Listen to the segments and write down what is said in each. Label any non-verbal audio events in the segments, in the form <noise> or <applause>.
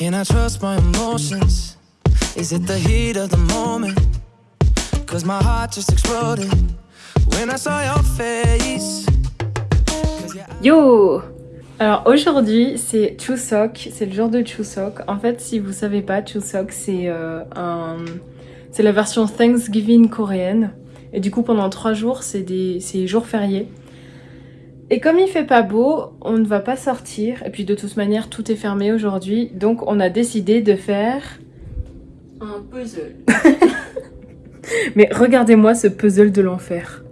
Can I trust my emotions? Is it the heat of the moment? Cause my heart just exploded when I saw your face. Yo Alors aujourd'hui c'est Chuseok, c'est le jour de Chuseok. En fait si vous savez pas, Chuseok c'est euh, un... c'est la version Thanksgiving coréenne. Et du coup pendant trois jours c'est des c'est jours fériés. Et comme il fait pas beau, on ne va pas sortir. Et puis de toute manière tout est fermé aujourd'hui. Donc on a décidé de faire un puzzle. <laughs> Mais regardez-moi ce puzzle de l'enfer.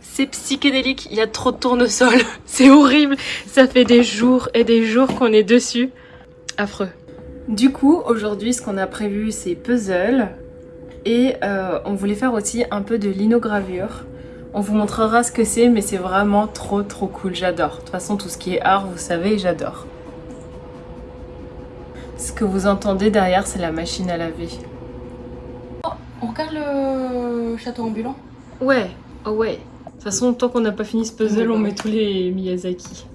C'est psychédélique, il y a trop de tournesol, <laughs> c'est horrible, ça fait des jours et des jours qu'on est dessus. Affreux. Du coup, aujourd'hui, ce qu'on a prévu, c'est puzzle et euh, on voulait faire aussi un peu de linogravure. On vous montrera ce que c'est, mais c'est vraiment trop trop cool, j'adore. De toute façon, tout ce qui est art, vous savez, j'adore. Ce que vous entendez derrière, c'est la machine à laver. On regarde le château ambulant? Ouais, oh ouais. De toute façon, tant qu'on n'a pas fini ce puzzle, on met tous les Miyazaki.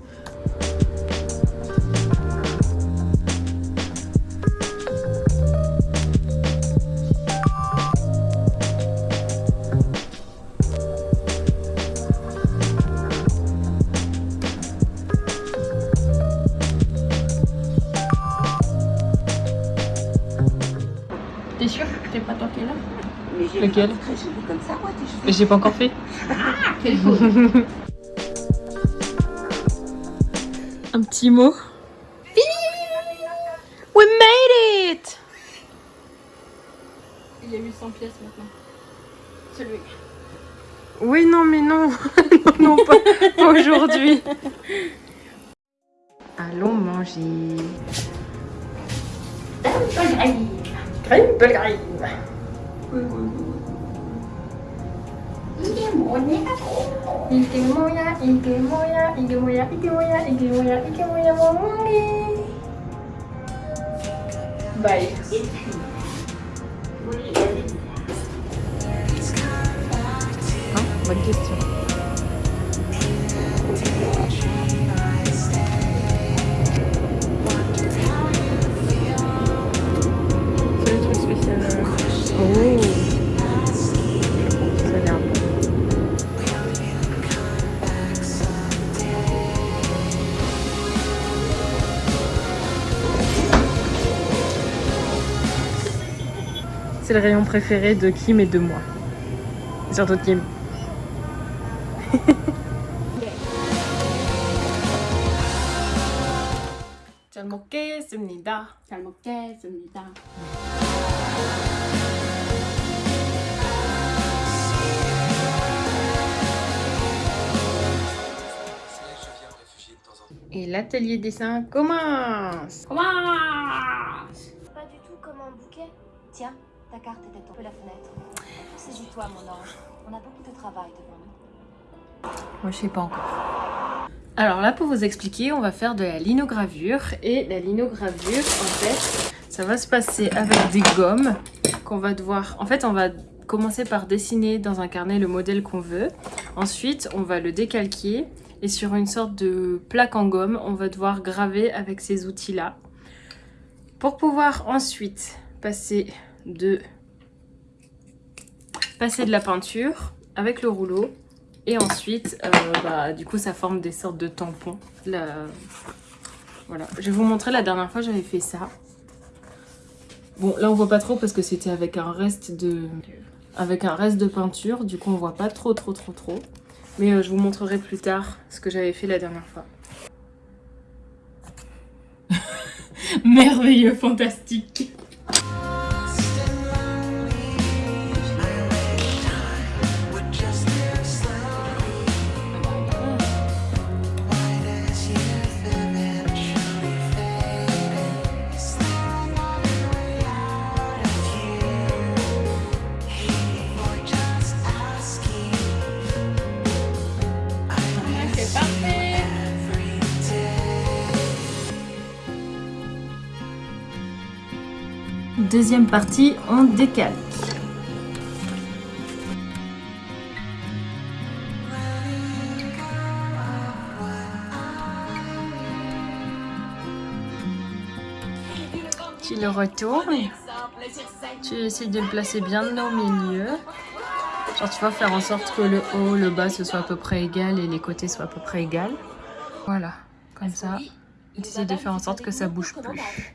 Que t'es pas toi qui es là Mais j'ai Lequel comme ça, moi, tes cheveux. Mais j'ai pas encore fait. <laughs> Quelle <laughs> faute Un petit mot. We made it! Il y a 800 pièces maintenant. Celui. Oui, non, mais non. <laughs> non, non, pas, pas aujourd'hui. Allons manger. Crème 이게 뭐냐고 이게 뭐야 이게 뭐야 이게 뭐야 이게 뭐야 이게 뭐야 이게 뭐야 멍멍이 baik Hah? begitu le rayon préféré de Kim et de moi. Surtout de Kim. <laughs> 잘 먹겠습니다. 잘 먹겠습니다. Et l'atelier dessin commence Commence Pas du tout comme un bouquet. Tiens, carte à la fenêtre. Mon ange. On a beaucoup de travail devant nous. Moi, je sais pas encore. Alors là, pour vous expliquer, on va faire de la linogravure. Et la linogravure, en fait, ça va se passer avec des gommes qu'on va devoir... En fait, on va commencer par dessiner dans un carnet le modèle qu'on veut. Ensuite, on va le décalquer. Et sur une sorte de plaque en gomme, on va devoir graver avec ces outils-là. Pour pouvoir ensuite passer de, passer de la peinture avec le rouleau. Et ensuite, euh, bah, du coup, ça forme des sortes de tampons. Voilà. Je vais vous montrer la dernière fois, j'avais fait ça. Bon, là, on voit pas trop parce que c'était avec un reste de... Avec un reste de peinture. Du coup, on voit pas trop, trop, trop, trop. Mais euh, je vous montrerai plus tard ce que j'avais fait la dernière fois. <laughs> Merveilleux, fantastique. Deuxième partie, on décale. Tu le retournes. Tu essaies de le placer bien au milieu. Genre tu vas faire en sorte que le haut, le bas, ce soit à peu près égal et les côtés soient à peu près égal. Voilà, comme ça. Tu essaies de faire en sorte que ça bouge plus.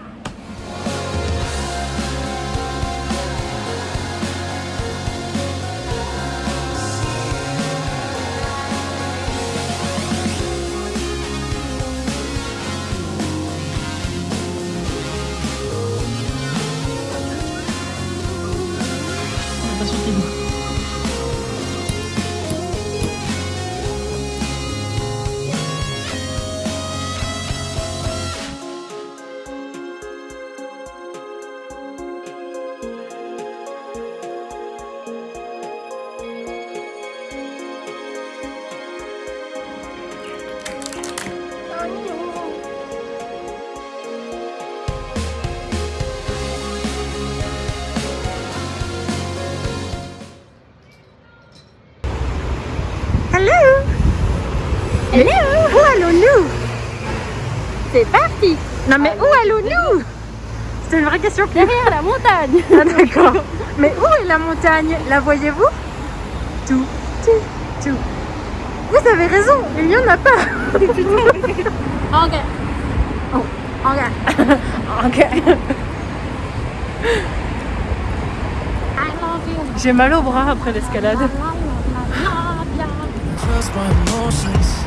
Attention, c'est bon. C'est parti Non mais où allons-nous C'est une vraie question. Derrière la montagne <laughs> Ah d'accord. Mais où est la montagne? La voyez-vous? Tout, tout, tout. Vous avez raison, il n'y en a pas. Ok. Ok. ok. You. J'ai mal au bras après l'escalade. Trust my emotions.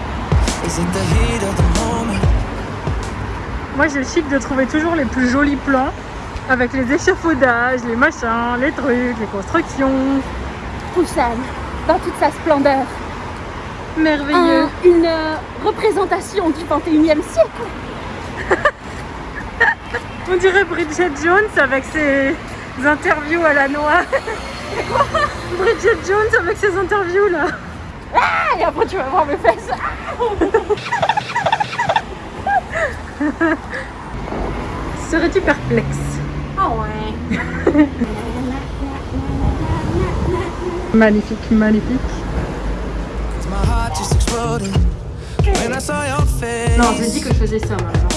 Is it the heat of the moment? Moi j'ai le chic de trouver toujours les plus jolis plans avec les échafaudages, les machins, les trucs, les constructions. Busan, dans toute sa splendeur. Merveilleux. Un- une euh, représentation du 21e siècle. <laughs> On dirait Bridget Jones avec ses interviews à la noix. <laughs> Bridget Jones avec ses interviews là. Ah, et après tu vas voir mes fesses. <laughs> <laughs> Serais-tu perplexe? Ah ouais. <laughs> Magnifique, magnifique. Non, j'ai dit que je faisais ça maintenant.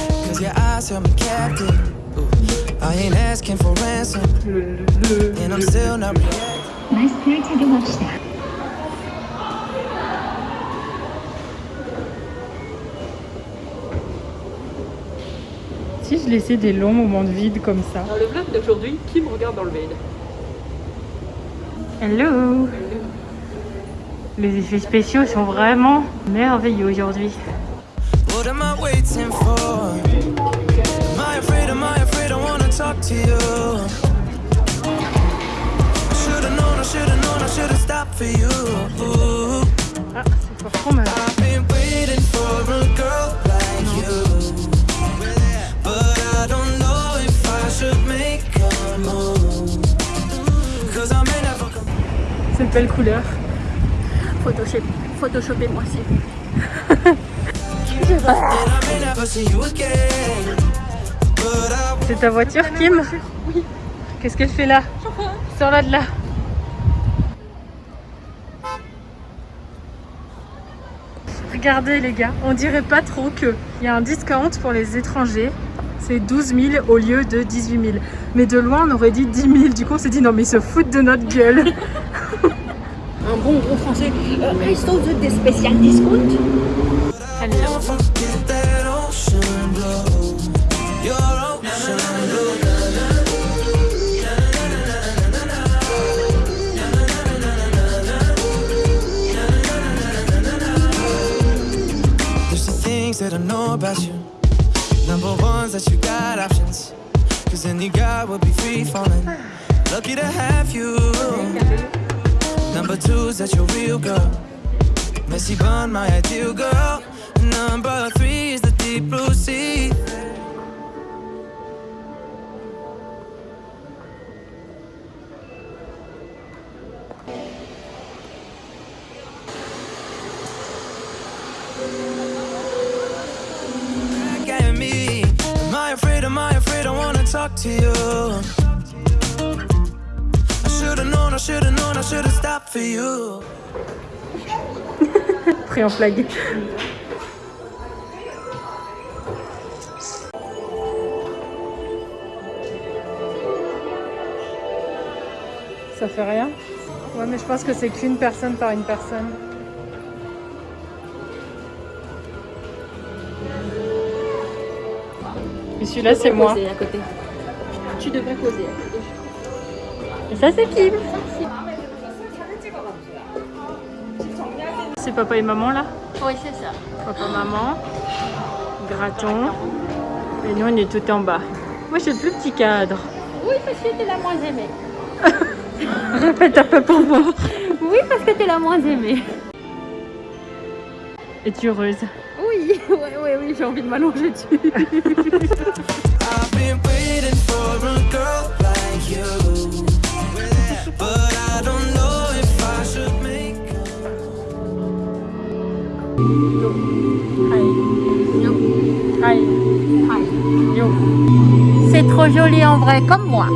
Si je laissais des longs moments de vide comme ça. Dans le vlog d'aujourd'hui, qui me regarde dans le vide? Hello Les effets spéciaux sont vraiment merveilleux aujourd'hui. What am I waiting for? Am I afraid? Am I afraid? I wanna talk to you. I should've known, I should've known, I should've stopped for you. Ooh, Ah, c'est pas fromage. Belle couleur. Photoshop, Photoshopez moi aussi. C'est ta voiture, Kim? Oui. Qu'est-ce qu'elle fait là? Sors-la de là. Regardez les gars, on dirait pas trop que il y a un discount pour les étrangers. C'est 12 000 au lieu de 18 000. Mais de loin, on aurait dit 10 000. Du coup, on s'est dit non, mais ils se foutent de notre gueule. Un bon gros français. Euh, resto de des spécial discount. the that I know about you. Number one's that you got options. Cause any guy would be free falling. Lucky to have you. Number two is that your real girl. Messy bun, my ideal girl. Number three is the deep blue sea. Am I afraid? Am I afraid? I wanna talk to you. Pris en flag. Ça fait rien? Ouais, mais je pense que c'est qu'une personne par une personne. Et celui-là, c'est moi. Poser à côté. Tu devrais poser à côté. Et ça, c'est Kim. C'est papa et maman là Oui, c'est ça. Papa, maman, graton. Et nous, on est tout en bas. Moi, j'ai le plus petit cadre. Oui, parce que t'es la moins aimée. Répète un peu pour voir. Oui, parce que t'es la moins aimée. Es-tu heureuse? Oui, <laughs> oui, oui, oui, j'ai envie de m'allonger dessus. <laughs> C'est trop joli en vrai, comme moi.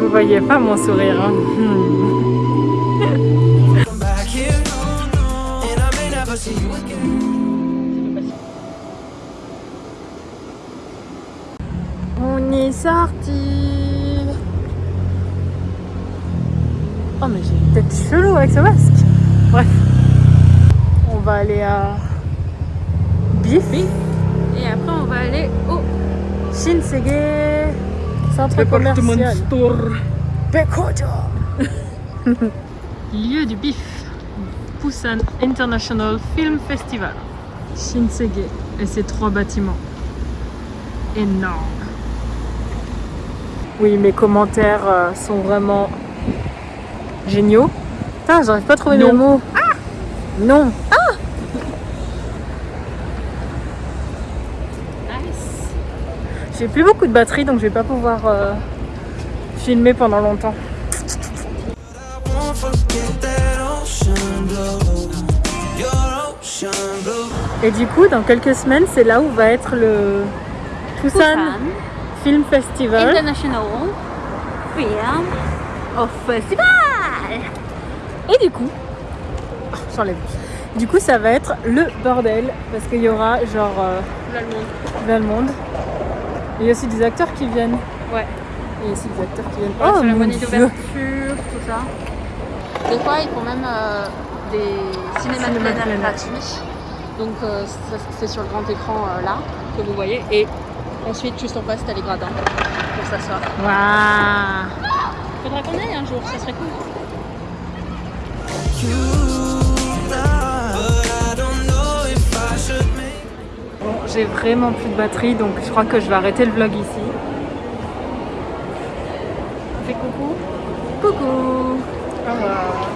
Vous voyez pas mon sourire. hein. Hmm. On est sorti. Tête chelou avec ce masque. Bref. On va aller à Bif. Et après, on va aller au Shinsege. Centre commercial. Pekojo. <laughs> Lieu du bif. Busan International Film Festival. Shinsege. Et ces trois bâtiments. Énormes. Oui, mes commentaires euh, sont vraiment géniaux. Putain, j'arrive pas à trouver mes mots. Non. Nice. J'ai plus beaucoup de batterie donc je vais pas pouvoir euh, filmer pendant longtemps. Et du coup, dans quelques semaines, c'est là où va être le Busan, Busan Film Festival. International Film of Festival. Et du coup, oh, j'enlève. Du coup, ça va être le bordel parce qu'il y aura genre euh, le monde. Et il y a aussi des acteurs qui viennent. Ouais. Et aussi des acteurs qui viennent. Oh, oh mon cérémonie Dieu. d'ouverture, tout ça. Des fois, ils font même euh, des cinémas Cinéma air. gratuits. Donc, euh, c'est sur le grand écran euh, là que vous voyez. Et ensuite, juste en face, t'as les gradins pour s'asseoir. Waouh Faudra qu'on aille un jour, ça serait cool. Bon, j'ai vraiment plus de batterie donc je crois que je vais arrêter le vlog ici. Fais coucou. Coucou Au revoir.